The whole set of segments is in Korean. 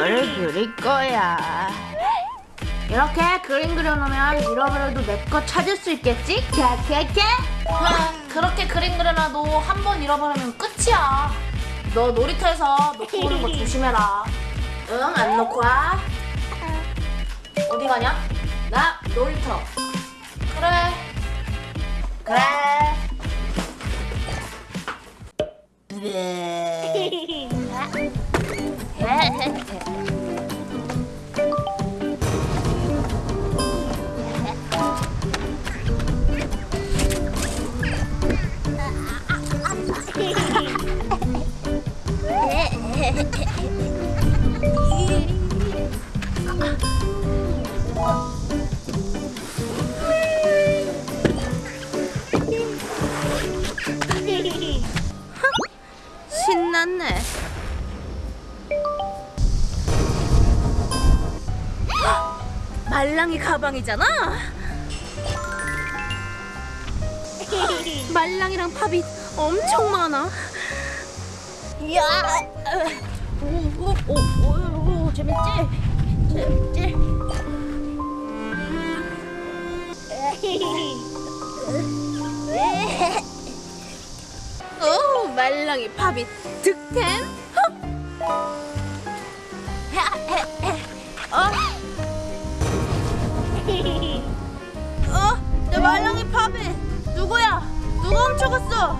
너를 그릴 거야. 이렇게 그림 그려놓으면 잃어버려도 내 거 찾을 수 있겠지? 캐캐캐? 그렇게 그림 그려놔도 한 번 잃어버리면 끝이야. 너 놀이터에서 놓고 오는 거 조심해라. 응, 안 놓고 와. 어디 가냐? 나 놀이터. 그래. 그래. 신났 말랑이 가방이잖아. 말랑이랑 팝이 엄청 많아. 야, 오, 오, 오, 오, 오, 재밌지? 재밌지? 오, 말랑이 팝이 득템. 훔쳐갔어?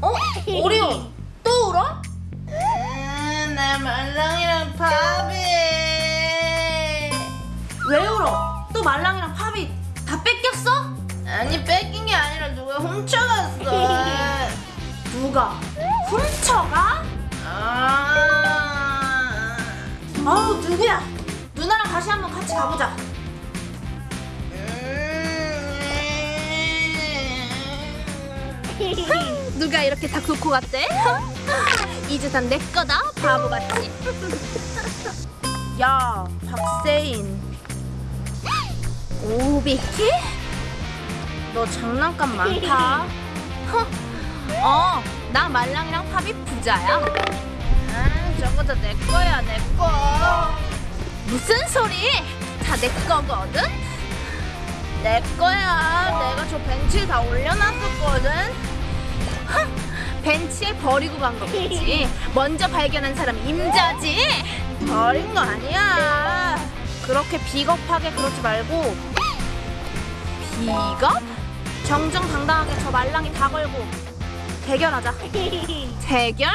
어? 오리온 또 울어? 내 말랑이랑 팝이 왜 울어? 또 말랑이랑 팝이 다 뺏겼어? 아니 뺏긴 게 아니라 누가 훔쳐갔어 누가? 훔쳐가? 아... 아우 누구야? 누나랑 다시 한번 같이 가보자. 누가 이렇게 다 놓고 갔대? 이제 다내 거다 바보같이 야 박세인. 오비키? 너 장난감 많다. 어, 나 말랑이랑 팝이 부자야? 아, 다내 거야 내 거 무슨 소리? 다 내 거거든? 내 거야 내가 저 벤치에 다 올려놨었거든 헉, 벤치에 버리고 간 거겠지. 먼저 발견한 사람이 임자지. 버린 거 아니야. 그렇게 비겁하게 그러지 말고 비겁? 정정당당하게 저 말랑이 다 걸고 대결하자. 대결?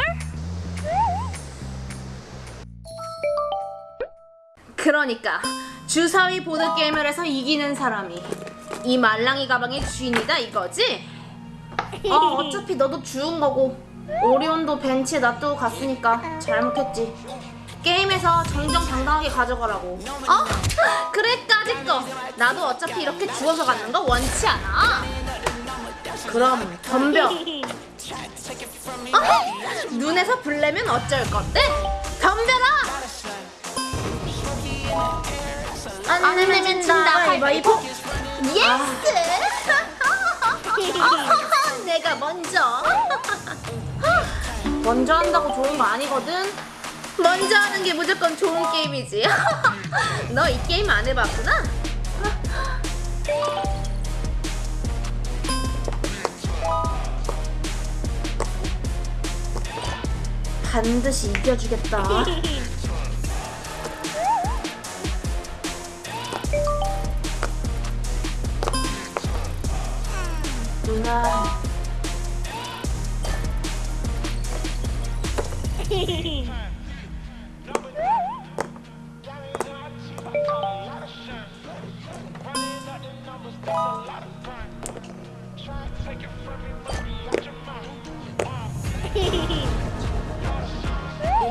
그러니까 주사위 보드 게임을 해서 이기는 사람이 이 말랑이 가방의 주인이다 이거지? 어 어차피 너도 주운 거고 오리온도 벤치에 놔두고 갔으니까 잘못했지 게임에서 정정당당하게 가져가라고 어? 그래 까짓 거 나도 어차피 이렇게 주워서 갖는 거 원치 않아 그럼 덤벼 어? 눈에서 불내면 어쩔 건데? 덤벼라 안 내면 진다. 가위바위보. Yes. 내가 먼저. 먼저 한다고 좋은 거 아니거든? 먼저 하는 게 무조건 좋은 게임이지. 너 이 게임 안 해봤구나? 반드시 이겨주겠다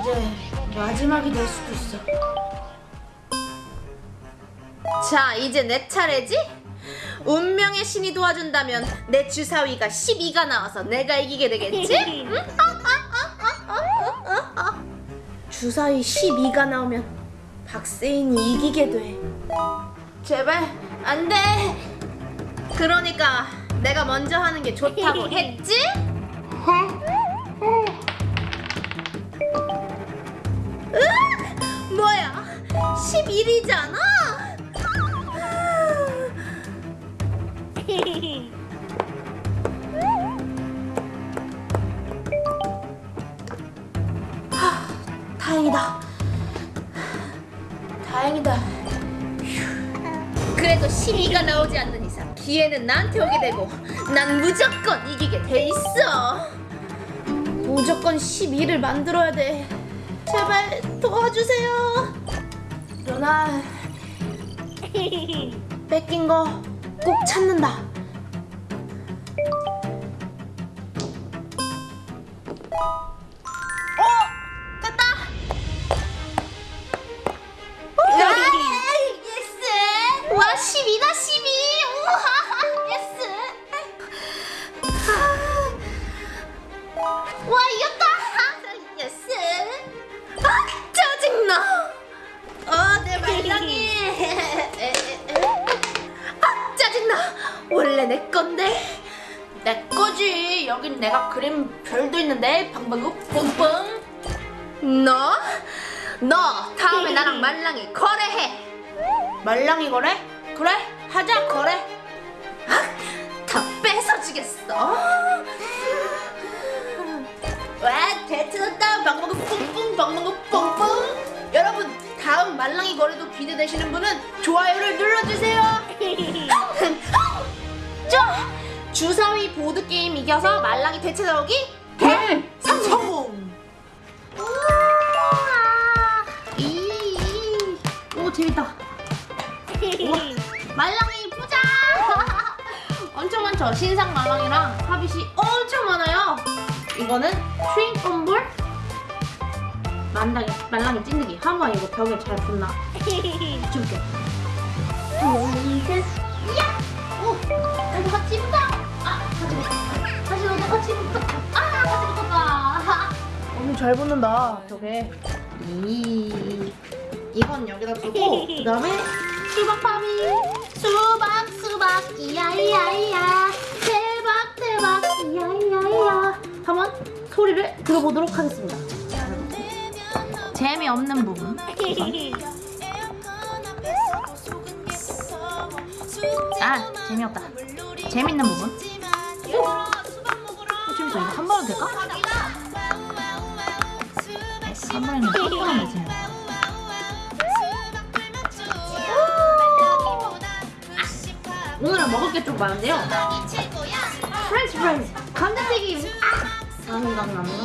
이제 마지막이 될 수도 있어. 자, 이제 내 차례지? 운명의 신이 도와준다면 내 주사위가 12가 나와서 내가 이기게 되겠지? 응? 주사위 12가 나오면 박세인이 이기게 돼. 제발 안 돼. 그러니까 내가 먼저 하는 게 좋다고 했지? 으악! 뭐야 11이잖아 다행이다. 휴. 그래도 12가 나오지 않는 이상 기회는 나한테 오게 되고 난 무조건 이기게 돼 있어. 무조건 12를 만들어야 돼. 제발 도와주세요. 누나 뺏긴 거 꼭 찾는다 12다 12! 우와 Yes! 와 이겼다! Yes! 아 짜증나! 어 내 말랑이! 아 짜증나! 원래 내 건데 내 거지 여긴 내가 그린 별도 있는데 방방구 뿡뿡 너? 너 다음에 나랑 말랑이 거래해 말랑이 거래? 그래 하자 거래? 아, 다 뺏어주겠어. 와 대트났다. 방방구 뿡뿡 방방구 뿡뿡. 여러분 다음 말랑이 거래도 기대되시는 분은 좋아요를 눌러주세요. 자 주사위 보드게임 이겨서 말랑이 되찾아오기 대 성공. 이, 오 재밌다. 우와, 말랑이 보자. 엄청 많죠. 신상 말랑이랑 팝잇이 엄청 많아요. 이거는 트윙검볼 말랑이 말랑이 찐득이. 한번 이거 벽에 잘 붙나? 줄게. 야, 오, 나도 같이 붙어. 아, 같이 붙어. 다시 너도 같이 붙어. 아, 같이 붙었다. 엄청 잘 붙는다 벽에. 이 이건 여기다 두고 그 다음에 수박 파비 수박 수박 이야이야이야 대박 대박 이야이야이야 한번 소리를 들어보도록 하겠습니다. 재미없는 부분 아 재미없다 재밌는 부분 오! 어, 재밌어 이거 한 번은 될까? 한 번에는 뻔뻔한 거지 오늘은 먹을 게 좀 많은데요. French fries 감자튀김. 아! 생각나는 거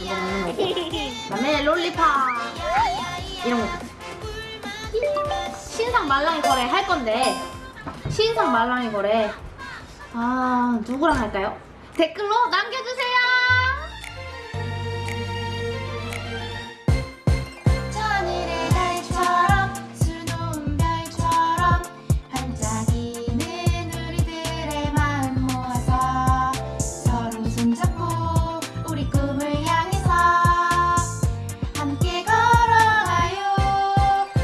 이거 먹는 거고 그다음에 lollipop. 이런 거. 신상 말랑이 거래 할 건데. 신상 말랑이 거래. 아 누구랑 할까요? 댓글로 남겨주세요